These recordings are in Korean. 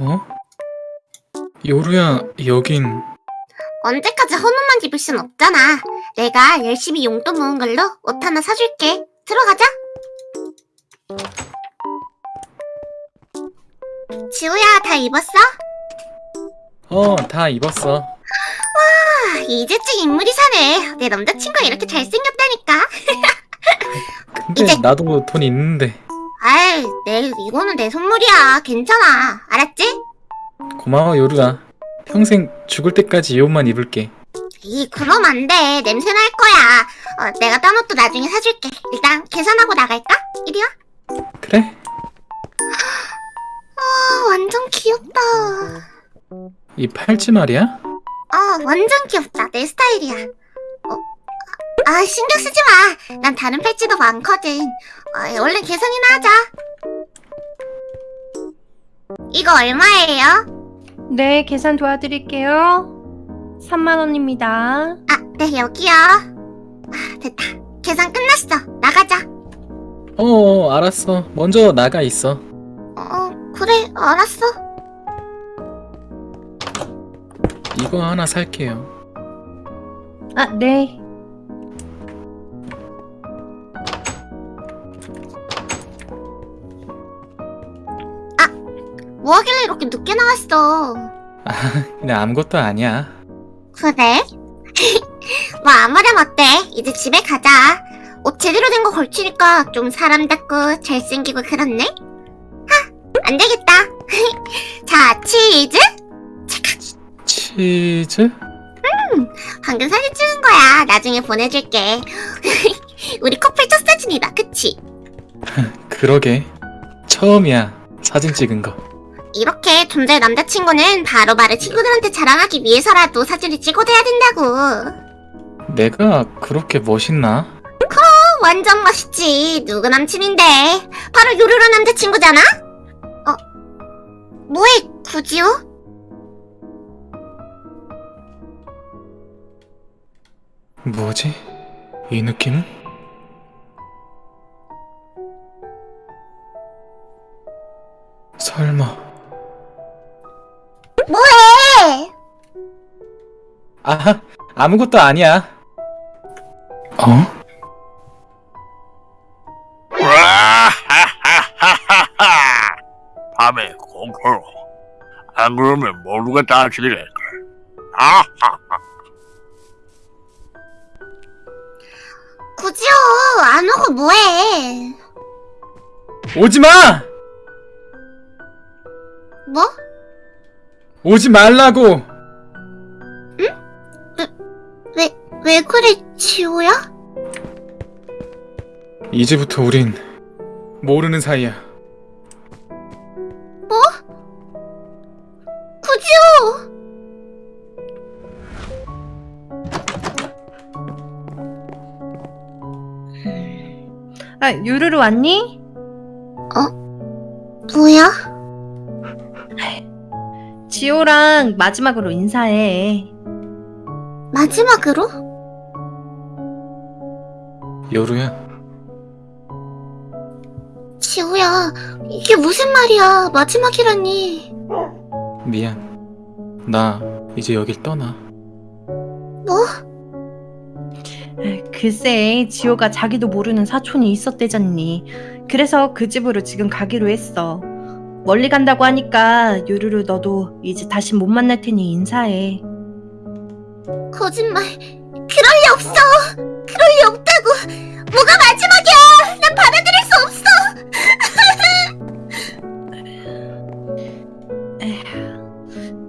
어? 요루야, 여긴 언제까지 헌옷만 입을 순 없잖아. 내가 열심히 용돈 모은 걸로 옷 하나 사줄게. 들어가자. 지우야, 다 입었어? 어, 다 입었어. 아, 이제쯤 인물이 사네. 내 남자친구가 이렇게 잘생겼다니까. 근데 이제- 나도 돈 있는데 아이, 내, 이거는 내 선물이야. 괜찮아. 알았지? 고마워 요루야. 평생 죽을 때까지 이 옷만 입을게. 이, 그럼 안 돼. 냄새 날 거야. 어, 내가 딴 옷도 나중에 사줄게. 일단 계산하고 나갈까? 이리 와. 그래? 아, 완전 귀엽다. 이 팔찌 말이야? 어, 완전 귀엽다. 내 스타일이야. 어, 아, 신경 쓰지 마. 난 다른 팔찌도 많거든. 어, 얼른 계산이나 하자. 이거 얼마예요? 네, 계산 도와드릴게요. 3만원입니다. 아, 네, 여기요. 아, 됐다. 계산 끝났어. 나가자. 어, 어, 알았어. 먼저 나가 있어. 어, 그래, 알았어. 이거 하나 살게요. 아, 네. 뭐 하길래 이렇게 늦게 나왔어? 그냥 아무것도 아니야. 그래? 뭐 아무렴 어때? 이제 집에 가자. 옷 제대로 된 거 걸치니까 좀 사람답고 잘생기고 그렇네? 하! 안 되겠다. 자, 치즈? 치즈? 방금 사진 찍은 거야. 나중에 보내줄게. 우리 커플 첫 사진이다. 그치? 그러게. 처음이야. 사진 찍은 거. 이렇게 존재의 남자친구는 바로바로 친구들한테 자랑하기 위해서라도 사진을 찍어둬야 된다고. 내가 그렇게 멋있나? 어, 완전 멋있지. 누구 남친인데? 바로 요루루 남자친구잖아? 어? 뭐해, 구지호? 뭐지? 이 느낌은? 설마 뭐해? 아 아무것도 아니야 어? 밤에 공포로 안 그러면 모두가 다치겠걸 아하 구지호, 안 오고 뭐해? 오지마! 오지 말라고! 왜, 왜 그래, 지호야? 이제부터 우린 모르는 사이야 뭐? 구지호! 아, 유루루 왔니? 뭐야? 지호랑 마지막으로 인사해. 마지막으로? 여루야 지호야, 이게 무슨 말이야? 마지막이라니. 미안 나 이제 여길 떠나 뭐? 아, 글쎄, 지호가 자기도 모르는 사촌이 있었대잖니. 그래서 그 집으로 지금 가기로 했어. 멀리 간다고 하니까 유루루 너도 이제 다시 못 만날 테니 인사해. 거짓말. 그럴 리 없어. 그럴 리 없다고. 뭐가 마지막이야. 난 받아들일 수 없어.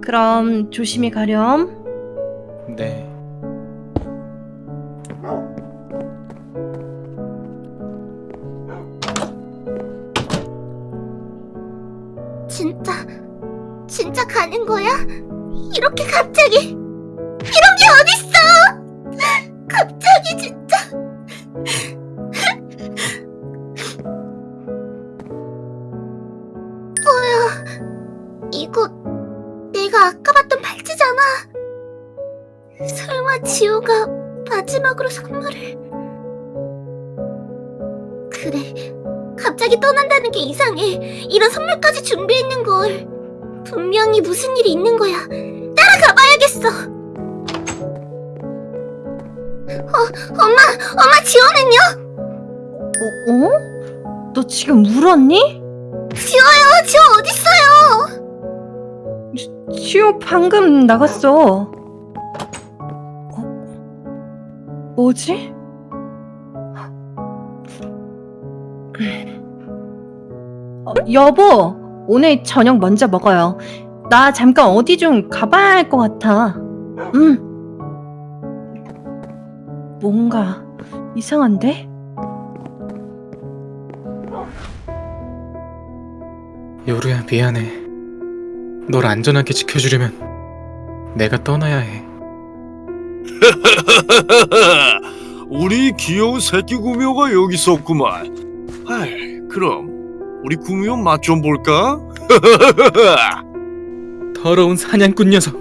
그럼 조심히 가렴. 네 진짜, 진짜 가는 거야? 이렇게 갑자기. 이런 게 어딨어. 갑자기 진짜. 뭐야. 이거 내가 아까 봤던 팔찌잖아. 설마 지호가 마지막으로 선물을. 그래, 갑자기 떠난다는 게 이상해. 이런 선물까지 준비했는 걸. 분명히 무슨 일이 있는 거야. 따라가 봐야겠어. 어, 엄마, 엄마 지호는요? 어? 어? 너 지금 울었니? 지호요, 지호 어딨어요? 지호 방금 나갔어. 어? 뭐지? 어, 여보, 오늘 저녁 먼저 먹어요. 나 잠깐 어디 좀 가봐야 할 것 같아. 응. 뭔가 이상한데? 요루야 미안해. 널 안전하게 지켜주려면 내가 떠나야 해. 우리 귀여운 새끼 구미호가 여기 있었구만. 아이, 그럼 우리 구미호 맛좀 볼까? 더러운 사냥꾼 녀석.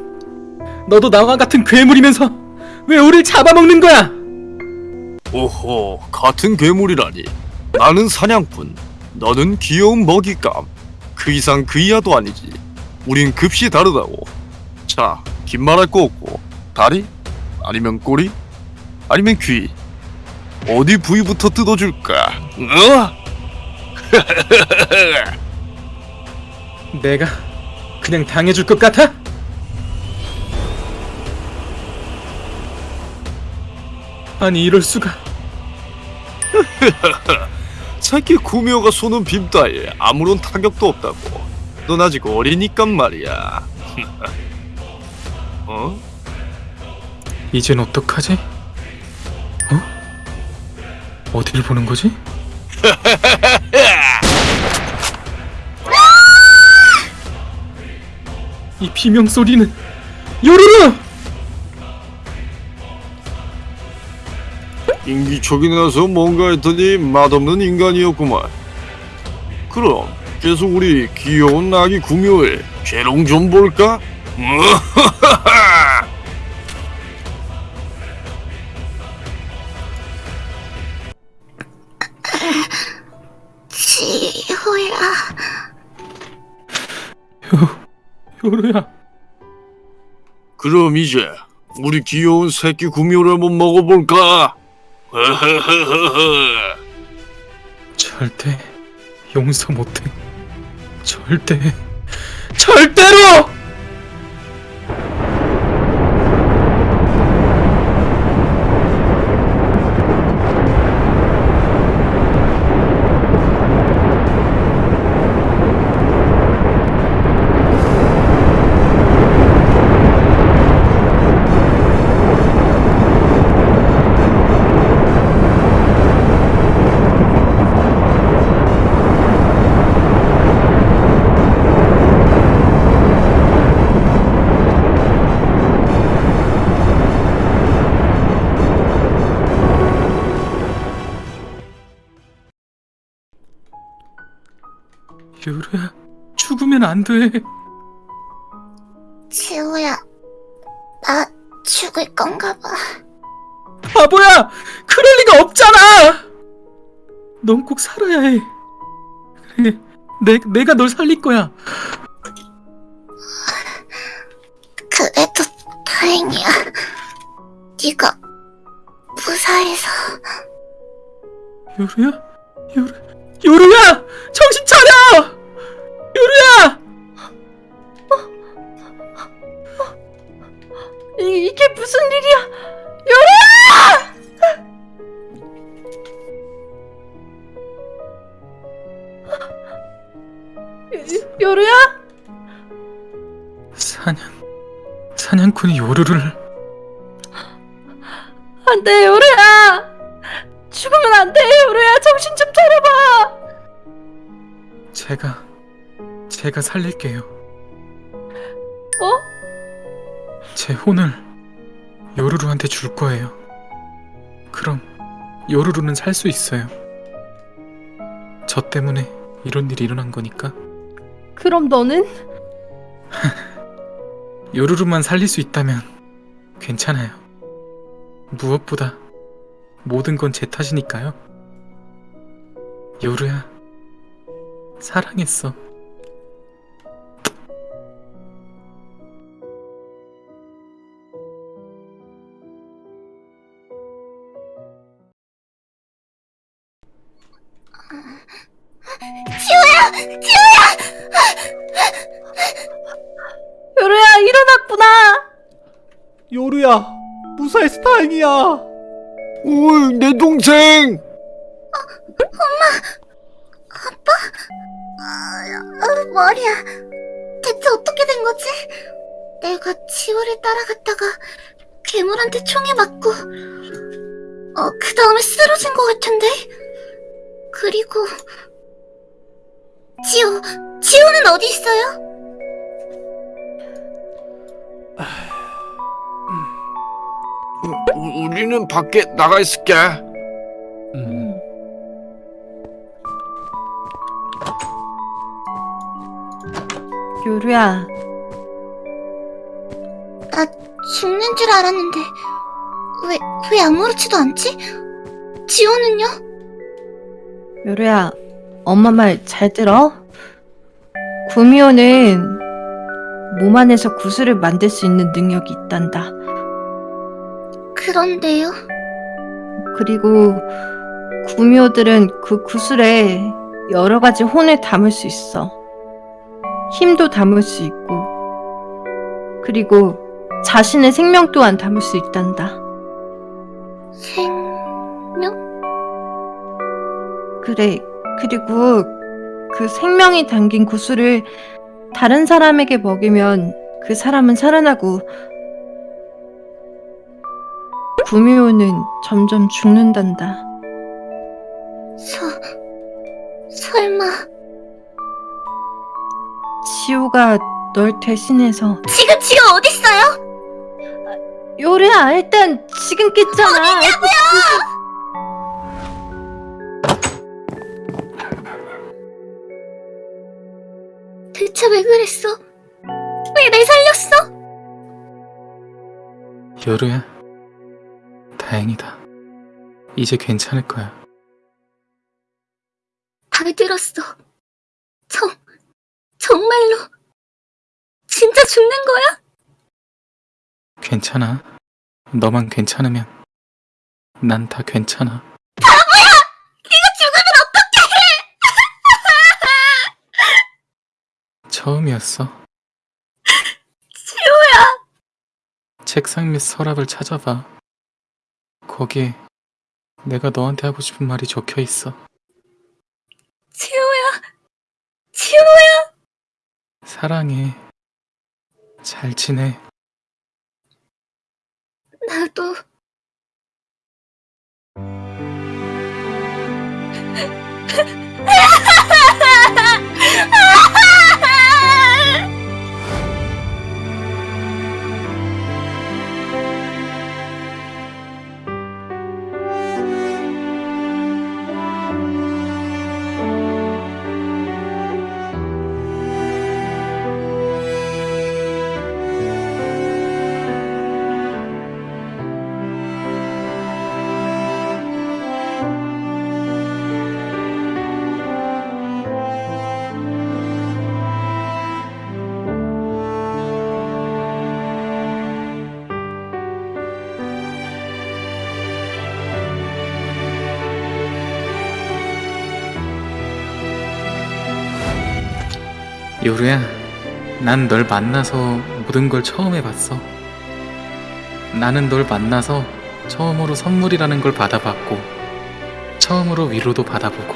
너도 나와 같은 괴물이면서 왜 우릴 잡아먹는 거야? 오호, 같은 괴물이라니. 나는 사냥꾼, 너는 귀여운 먹잇감. 그 이상 그 이하도 아니지. 우린 급시 다르다고. 자, 긴 말 할 거 없고 다리? 아니면 꼬리? 아니면 귀? 어디 부위부터 뜯어줄까? 어? 내가 그냥 당해줄 것 같아? 아니 이럴 수가. 새끼 구미호가 쏘는 빔 따위에 아무런 타격도 없다고. 넌 아직 어리니까 말이야. 어? 이젠 어떡하지? 어? 어디를 보는 거지? 이 비명 소리는 요루루! 인기척이 나서 뭔가 했더니 맛없는 인간이었구만. 그럼 계속 우리 귀여운 아기 구미호의 재롱 좀 볼까? 지호야. 요루야 그럼 이제 우리 귀여운 새끼 구미호를 한번 먹어볼까? 절대 용서 못해 절대 절대로! 요루야 죽으면 안 돼 지호야. 나 죽을 건가 봐. 바보야! 그럴 리가 없잖아! 넌 꼭 살아야 해. 그래, 내, 내가 널 살릴 거야. 그래도 다행이야. 네가 무사해서. 요루야? 요루, 요루야! 정신 차려! 요루야! 이, 이게 무슨 일이야? 요루야! 요루야? 사냥, 사냥꾼이 요루를. 안 돼, 요루야! 죽으면 안 돼, 요루야! 정신 좀 차려봐! 제가, 제가 살릴게요. 뭐? 제 혼을 요루루한테 줄 거예요. 그럼 요루루는 살 수 있어요. 저 때문에 이런 일이 일어난 거니까 그럼 너는? 요루루만 살릴 수 있다면 괜찮아요. 무엇보다 모든 건 제 탓이니까요. 요루야, 사랑했어. 요루야 일어났구나. 요루야 무사해서 다행이야 오, 내 동생! 어, 머리야. 대체 어떻게 된 거지? 내가 지호를 따라갔다가 괴물한테 총에 맞고, 어, 그 다음에 쓰러진 것 같은데? 그리고, 지호, 지호는 어디 있어요? 우, 우리는 밖에 나가 있을게. 요루야 나 죽는 줄 알았는데, 왜, 왜 아무렇지도 않지? 지호는요? 요루야 엄마 말 잘 들어. 구미호는 몸 안에서 구슬을 만들 수 있는 능력이 있단다. 그런데요? 그리고 구미호들은 그 구슬에 여러 가지 혼을 담을 수 있어. 힘도 담을 수 있고, 그리고 자신의 생명 또한 담을 수 있단다. 생명? 그래. 그리고 그 생명이 담긴 구슬을 다른 사람에게 먹이면 그 사람은 살아나고 구미호는 점점 죽는단다. 서, 설마, 지호가 널 대신해서 지금 지호 어딨어요? 요리야 일단 지금 깼잖아. 대체 왜 그랬어? 왜 날 살렸어? 요루야. 다행이다. 이제 괜찮을 거야. 다 들었어. 정, 정말로. 진짜 죽는 거야? 괜찮아. 너만 괜찮으면 난 다 괜찮아. 네가 죽으면 처음이었어. 지호야. 책상 밑 서랍을 찾아봐. 거기에 내가 너한테 하고 싶은 말이 적혀 있어. 지호야. 지호야. 사랑해. 잘 지내. 나도. 요루야, 난 널 만나서 모든 걸 처음 해봤어. 나는 널 만나서 처음으로 선물이라는 걸 받아봤고, 처음으로 위로도 받아보고,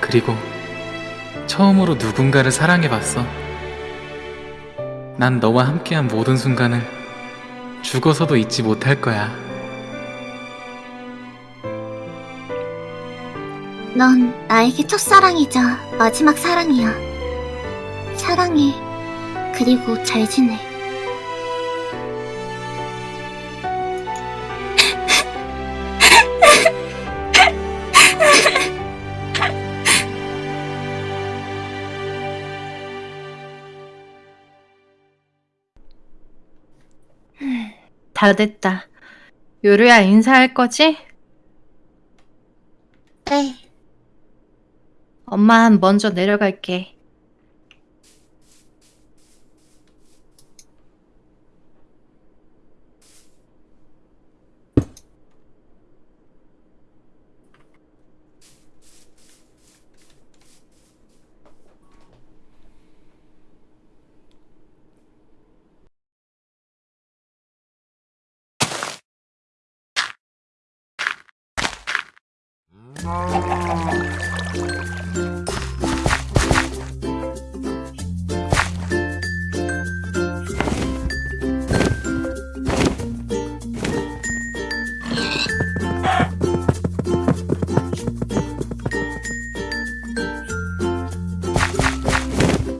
그리고 처음으로 누군가를 사랑해봤어. 난 너와 함께한 모든 순간을 죽어서도 잊지 못할 거야. 넌 나에게 첫사랑이자 마지막 사랑이야. 사랑해. 그리고 잘 지내. 다 됐다. 요루야 인사할 거지? 네. 엄마 먼저 내려갈게. Oh.